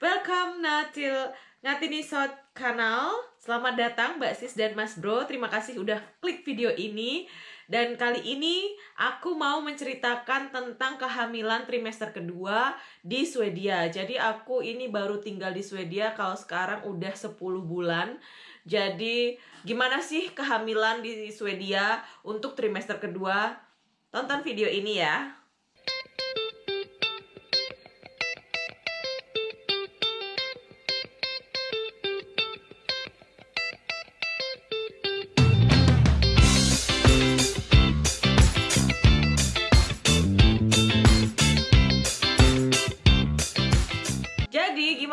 Welcome Natil Ngatinisot Kanal. Selamat datang Mbak Sis dan Mas Bro. Terima kasih udah klik video ini. Dan kali ini aku mau menceritakan tentang kehamilan trimester kedua di Swedia. Jadi aku ini baru tinggal di Swedia kalau sekarang udah 10 bulan. Jadi gimana sih kehamilan di Swedia untuk trimester kedua? Tonton video ini ya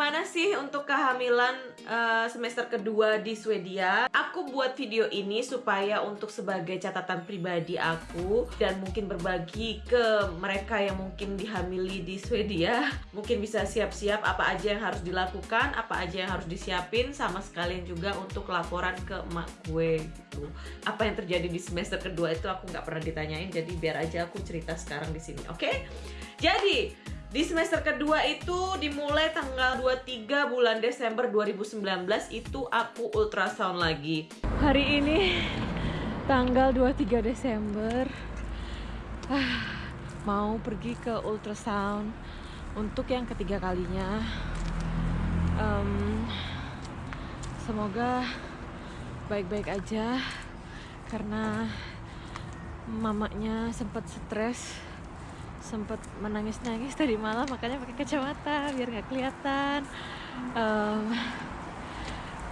gimana sih untuk kehamilan uh, semester kedua di Swedia? Aku buat video ini supaya untuk sebagai catatan pribadi aku dan mungkin berbagi ke mereka yang mungkin dihamili di Swedia. Mungkin bisa siap-siap apa aja yang harus dilakukan, apa aja yang harus disiapin, sama sekalian juga untuk laporan ke emak gue gitu. Apa yang terjadi di semester kedua itu aku nggak pernah ditanyain, jadi biar aja aku cerita sekarang di sini, oke? Okay? Jadi di semester kedua itu dimulai tanggal 23 bulan Desember 2019 itu aku ultrasound lagi. Hari ini tanggal 23 Desember ah, mau pergi ke ultrasound untuk yang ketiga kalinya. Um, semoga baik-baik aja karena mamanya sempat stres sempat menangis-nangis tadi malam makanya pakai kacamata biar nggak kelihatan. Um,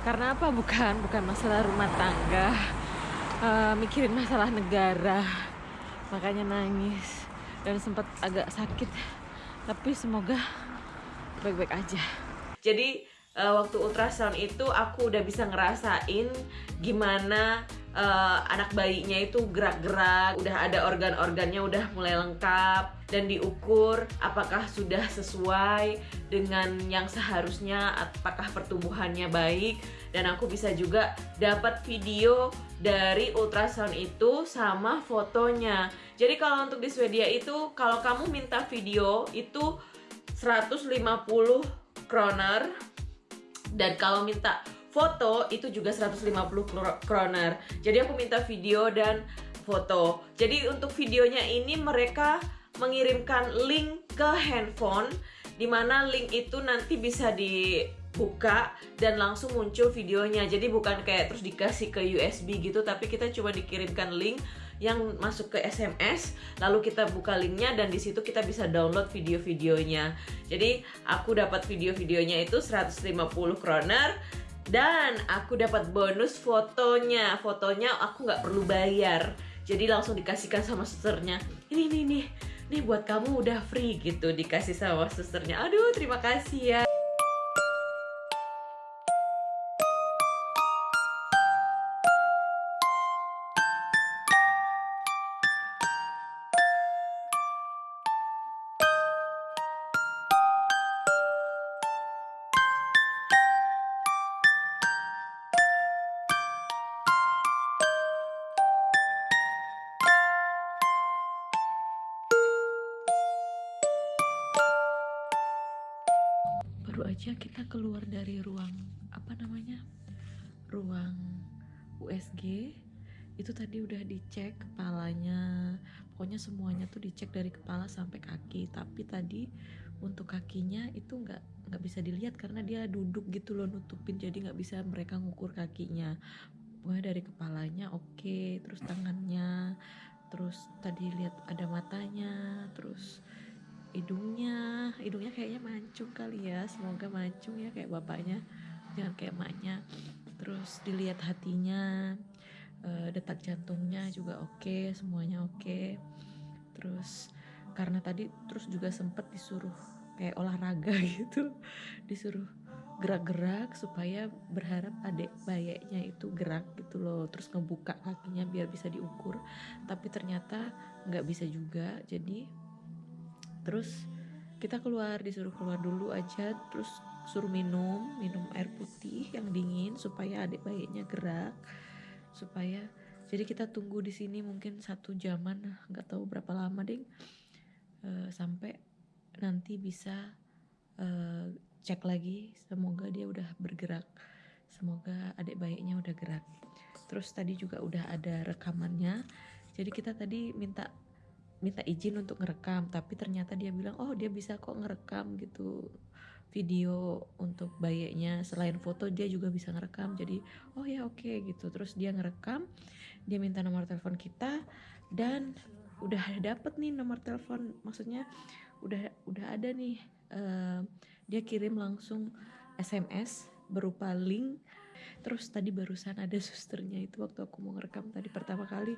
karena apa? Bukan bukan masalah rumah tangga. Uh, mikirin masalah negara. Makanya nangis dan sempat agak sakit. Tapi semoga baik-baik aja. Jadi uh, waktu ultrasound itu aku udah bisa ngerasain gimana uh, anak bayinya itu gerak-gerak, udah ada organ-organnya udah mulai lengkap dan diukur apakah sudah sesuai dengan yang seharusnya, apakah pertumbuhannya baik dan aku bisa juga dapat video dari ultrasound itu sama fotonya. Jadi kalau untuk di Swedia itu kalau kamu minta video itu 150 kroner dan kalau minta foto itu juga 150 kroner. Jadi aku minta video dan foto. Jadi untuk videonya ini mereka mengirimkan link ke handphone di mana link itu nanti bisa dibuka dan langsung muncul videonya. Jadi bukan kayak terus dikasih ke USB gitu tapi kita cuma dikirimkan link yang masuk ke SMS lalu kita buka linknya dan di situ kita bisa download video-videonya. Jadi aku dapat video-videonya itu 150 kroner dan aku dapat bonus fotonya. Fotonya aku nggak perlu bayar. Jadi langsung dikasihkan sama susternya. Ini ini nih nih buat kamu udah free gitu dikasih sama susternya. Aduh terima kasih ya baru aja kita keluar dari ruang apa namanya ruang USG itu tadi udah dicek kepalanya. Pokoknya semuanya tuh dicek dari kepala sampai kaki. Tapi tadi untuk kakinya itu nggak nggak bisa dilihat karena dia duduk gitu loh nutupin. Jadi nggak bisa mereka ngukur kakinya. Pokoknya dari kepalanya oke. Okay. terus tangannya. Terus tadi lihat ada matanya. Terus hidungnya. Hidungnya kayaknya mancung kali ya. Semoga mancung ya kayak bapaknya. Jangan kayak emaknya. Terus dilihat hatinya uh, detak jantungnya juga oke okay, semuanya oke. Okay. terus karena tadi terus juga sempet disuruh kayak olahraga gitu disuruh gerak-gerak supaya berharap adik bayanya itu gerak gitu loh. Terus ngebuka kakinya biar bisa diukur. Tapi ternyata nggak bisa juga. Jadi terus kita keluar disuruh keluar dulu aja. Terus suruh minum minum air putih yang dingin supaya adik bayinya gerak supaya jadi kita tunggu di sini mungkin satu jaman nggak tahu berapa lama ding. Uh, sampai nanti bisa uh, cek lagi semoga dia udah bergerak semoga adik bayinya udah gerak. Terus tadi juga udah ada rekamannya. Jadi kita tadi minta minta izin untuk ngerekam tapi ternyata dia bilang oh dia bisa kok ngerekam gitu. Video untuk bayinya selain foto dia juga bisa ngerekam. Jadi oh ya oke okay, gitu. Terus dia ngerekam dia minta nomor telepon kita dan udah dapet nih nomor telepon. Maksudnya udah udah ada nih uh, dia kirim langsung SMS berupa link. Terus tadi barusan ada susternya itu waktu aku mau ngerekam tadi pertama kali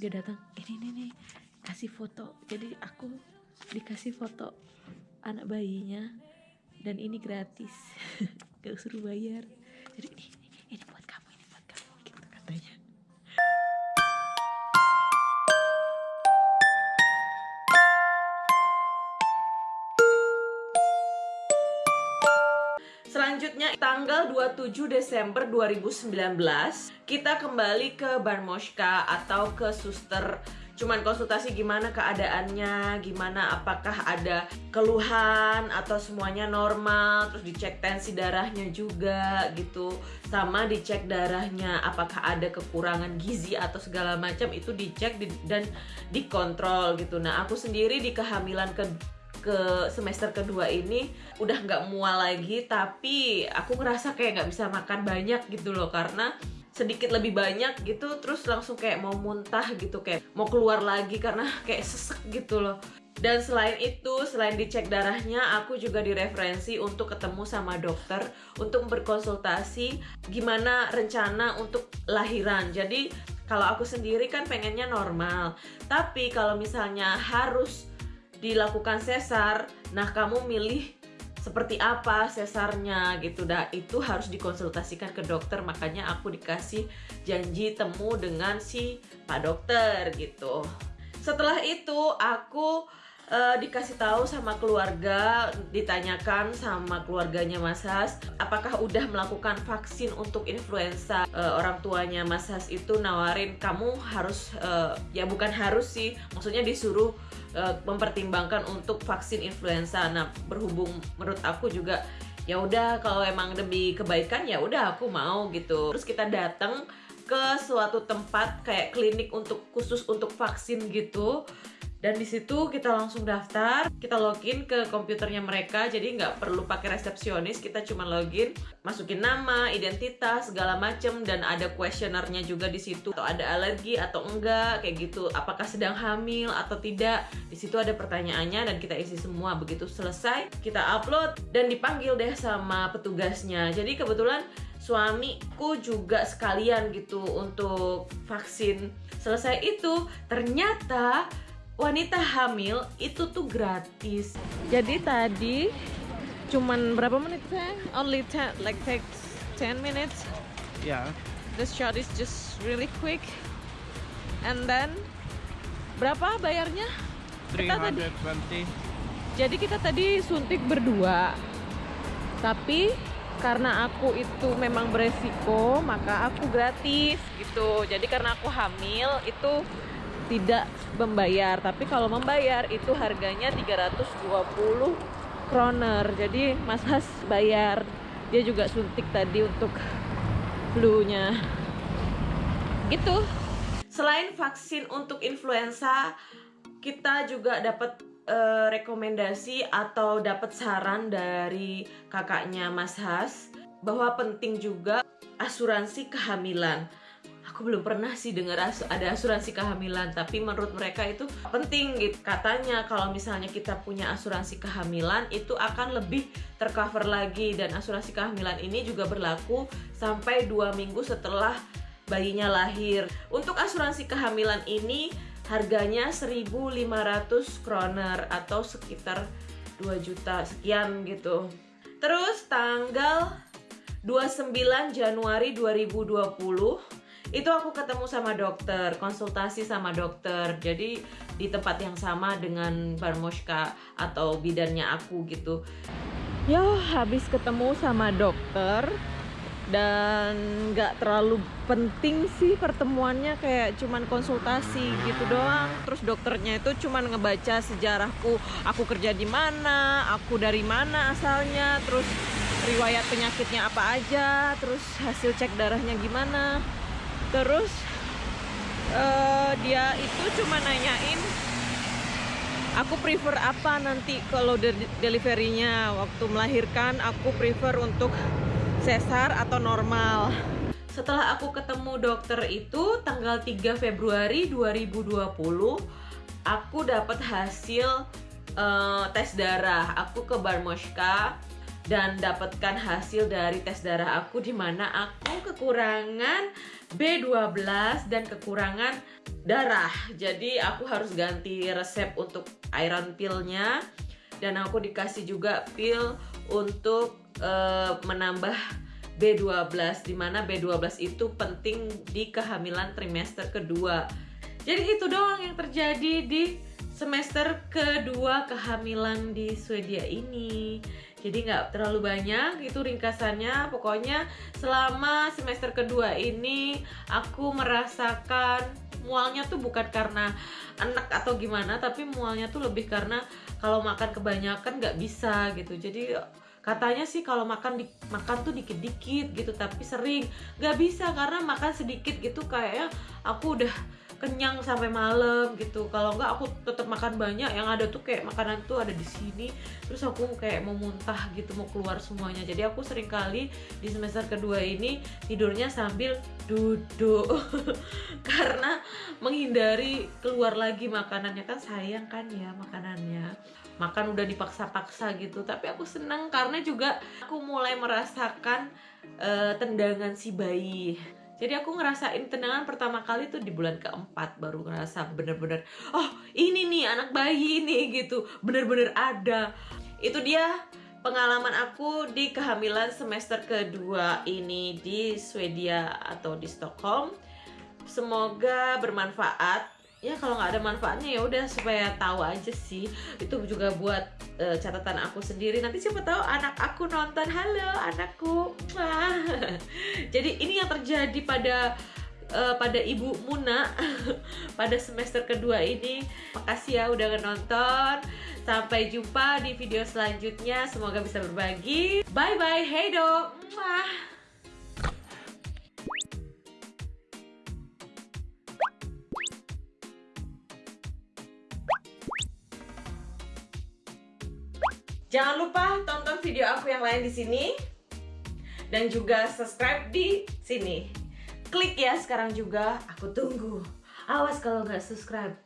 dia datang ini nih nih kasih foto. Jadi aku dikasih foto anak bayinya dan ini gratis. Gak suruh bayar jadi ini, ini, ini buat kamu ini buat kamu gitu katanya. Selanjutnya tanggal 27 Desember 2019 kita kembali ke Barmoshka atau ke suster cuman konsultasi gimana keadaannya, gimana apakah ada keluhan atau semuanya normal, terus dicek tensi darahnya juga gitu. Sama dicek darahnya apakah ada kekurangan gizi atau segala macam itu dicek di, dan dikontrol gitu. Nah, aku sendiri di kehamilan ke ke semester kedua ini udah nggak mual lagi tapi aku ngerasa kayak nggak bisa makan banyak gitu loh karena sedikit lebih banyak gitu terus langsung kayak mau muntah gitu kayak mau keluar lagi karena kayak sesek gitu loh dan selain itu, selain dicek darahnya, aku juga direferensi untuk ketemu sama dokter untuk berkonsultasi gimana rencana untuk lahiran. Jadi kalau aku sendiri kan pengennya normal, tapi kalau misalnya harus dilakukan sesar, nah kamu milih seperti apa sesarnya gitu. Dah itu harus dikonsultasikan ke dokter. Makanya aku dikasih janji temu dengan si pak dokter gitu. Setelah itu aku uh, dikasih tahu sama keluarga ditanyakan sama keluarganya Mas Has apakah udah melakukan vaksin untuk influenza uh, orang tuanya Mas Has itu nawarin kamu harus uh, ya bukan harus sih maksudnya disuruh uh, mempertimbangkan untuk vaksin influenza. Nah, berhubung menurut aku juga ya udah kalau emang demi kebaikan ya udah aku mau gitu. Terus kita datang ke suatu tempat kayak klinik untuk khusus untuk vaksin gitu dan di situ kita langsung daftar kita login ke komputernya mereka. Jadi nggak perlu pakai resepsionis kita cuma login masukin nama identitas segala macem dan ada kuesionernya juga di situ. Atau ada alergi atau enggak kayak gitu. Apakah sedang hamil atau tidak? Di situ ada pertanyaannya dan kita isi semua. Begitu selesai kita upload dan dipanggil deh sama petugasnya. Jadi kebetulan suamiku juga sekalian gitu untuk vaksin. Selesai itu ternyata wanita hamil itu tuh gratis. Jadi tadi cuman berapa menit saya? Only 10 like takes 10 minutes. Yeah. The shot is just really quick. And then berapa bayarnya? 320. Tadi, jadi kita tadi suntik berdua. Tapi karena aku itu memang beresiko, maka aku gratis gitu. Jadi karena aku hamil itu tidak membayar. Tapi kalau membayar itu harganya 320 kroner. Jadi Mas Has bayar. Dia juga suntik tadi untuk flu-nya. Gitu. Selain vaksin untuk influenza kita juga dapat uh, rekomendasi atau dapat saran dari kakaknya Mas Has bahwa penting juga asuransi kehamilan aku belum pernah sih dengar as ada asuransi kehamilan tapi menurut mereka itu penting gitu. Katanya kalau misalnya kita punya asuransi kehamilan itu akan lebih tercover lagi. Dan asuransi kehamilan ini juga berlaku sampai dua minggu setelah bayinya lahir. Untuk asuransi kehamilan ini harganya 1500 kroner atau sekitar 2 juta sekian gitu. Terus tanggal 29 Januari 2020 itu aku ketemu sama dokter konsultasi sama dokter. Jadi di tempat yang sama dengan Barmoshka atau bidannya aku gitu. Ya habis ketemu sama dokter dan nggak terlalu penting sih pertemuannya kayak cuman konsultasi gitu doang. Terus dokternya itu cuman ngebaca sejarahku aku kerja di mana aku dari mana asalnya terus riwayat penyakitnya apa aja terus hasil cek darahnya gimana terus uh, dia itu cuma nanyain aku prefer apa nanti kalau de deliverynya waktu melahirkan aku prefer untuk sesar atau normal. Setelah aku ketemu dokter itu tanggal 3 Februari 2020, aku dapat hasil uh, tes darah. Aku ke Barmoshka dan dapatkan hasil dari tes darah aku di mana aku kekurangan B12 dan kekurangan darah. Jadi aku harus ganti resep untuk iron pillnya. Dan aku dikasih juga pill untuk uh, menambah B12 di mana B12 itu penting di kehamilan trimester kedua. Jadi itu doang yang terjadi di semester kedua kehamilan di Swedia ini jadi nggak terlalu banyak itu ringkasannya. Pokoknya selama semester kedua ini aku merasakan mualnya tuh bukan karena anak atau gimana tapi mualnya tuh lebih karena kalau makan kebanyakan nggak bisa gitu. Jadi katanya sih kalau makan di, makan tuh dikit-dikit gitu tapi sering. Nggak bisa karena makan sedikit gitu kayaknya aku udah kenyang sampai malam gitu. Kalau nggak aku tetap makan banyak. Yang ada tuh kayak makanan tuh ada di sini. Terus aku kayak mau muntah gitu mau keluar semuanya. Jadi aku sering kali di semester kedua ini tidurnya sambil duduk. Karena menghindari keluar lagi makanannya. Kan sayang kan ya makanannya. Makan udah dipaksa-paksa gitu. Tapi aku senang karena juga aku mulai merasakan uh, tendangan si bayi jadi aku ngerasain tendangan pertama kali tuh di bulan keempat baru ngerasa bener-bener oh ini nih anak bayi ini gitu. Bener-bener ada. Itu dia pengalaman aku di kehamilan semester kedua ini di Swedia atau di Stockholm. Semoga bermanfaat ya kalau nggak ada manfaatnya ya udah supaya tahu aja sih. Itu juga buat uh, catatan aku sendiri. Nanti siapa tahu anak aku nonton. Halo anakku. Jadi ini yang terjadi pada uh, pada ibu Muna pada semester kedua ini. Makasih ya udah nonton. Sampai jumpa di video selanjutnya. Semoga bisa berbagi. Bye bye hey dong Jangan lupa tonton video aku yang lain di sini dan juga subscribe di sini. Klik ya sekarang juga, aku tunggu. Awas kalau nggak subscribe.